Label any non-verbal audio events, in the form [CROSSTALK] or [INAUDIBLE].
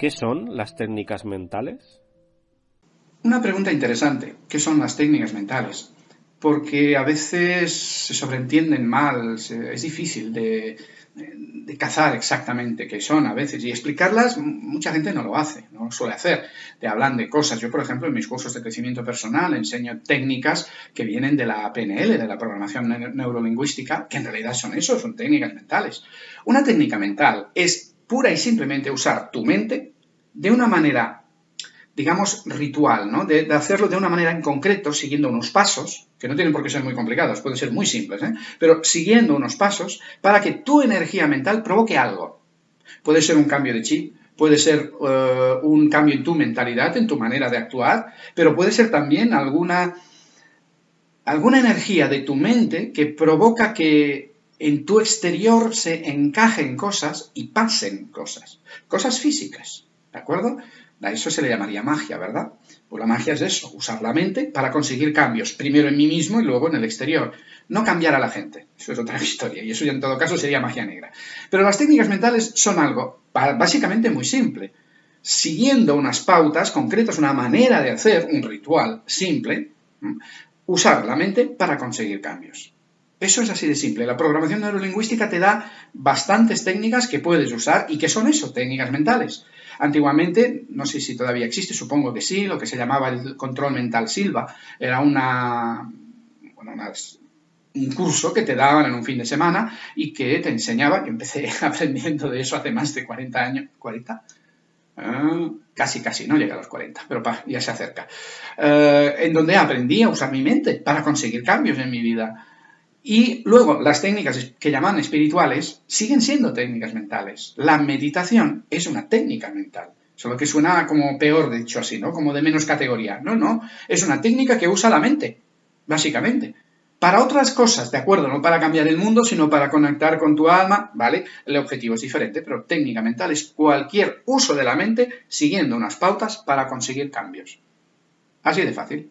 ¿Qué son las técnicas mentales? Una pregunta interesante. ¿Qué son las técnicas mentales? Porque a veces se sobreentienden mal, es difícil de, cazar exactamente qué son a veces y explicarlas mucha gente no lo hace, no lo suele hacer. Te hablan de cosas. Yo, por ejemplo, en mis cursos de crecimiento personal enseño técnicas que vienen de la PNL, de la programación neurolingüística, que en realidad son eso, son técnicas mentales. Una técnica mental es pura y simplemente usar tu mente de una manera, digamos, ritual, ¿no? De, hacerlo de una manera en concreto, siguiendo unos pasos, que no tienen por qué ser muy complicados, pueden ser muy simples, ¿eh? pero siguiendo unos pasos para que tu energía mental provoque algo. Puede ser un cambio de chip, puede ser eh, un cambio en tu mentalidad, en tu manera de actuar, pero puede ser también alguna, alguna energía de tu mente que provoca que en tu exterior se encajen cosas y pasen cosas, cosas físicas, ¿de acuerdo? A eso se le llamaría magia, ¿verdad? Pues la magia es eso, usar la mente para conseguir cambios, primero en mí mismo y luego en el exterior. No cambiar a la gente, eso es otra [LAUGHS] historia, y eso ya en todo caso sería magia negra. Pero las técnicas mentales son algo básicamente muy simple. Siguiendo unas pautas concretas, una manera de hacer, un ritual simple, usar la mente para conseguir cambios. Eso es así de simple. La programación neurolingüística te da bastantes técnicas que puedes usar y que son eso, técnicas mentales. Antiguamente, no sé si todavía existe, supongo que sí, lo que se llamaba el control mental Silva. Era una, un curso que te daban en un fin de semana y que te enseñaba, yo empecé [LAUGHS] aprendiendo de eso hace más de 40 años, ¿40? Ah, casi, casi, no llega a los 40, pero ya se acerca. Eh, en donde aprendí a usar mi mente para conseguir cambios en mi vida. Y luego, las técnicas que llaman espirituales siguen siendo técnicas mentales. La meditación es una técnica mental. Solo que suena como peor, dicho así, ¿no? Como de menos categoría. No, no. Es una técnica que usa la mente, básicamente. Para otras cosas, ¿de acuerdo? No para cambiar el mundo, sino para conectar con tu alma, ¿vale? El objetivo es diferente, pero técnica mental es cualquier uso de la mente siguiendo unas pautas para conseguir cambios. Así de fácil.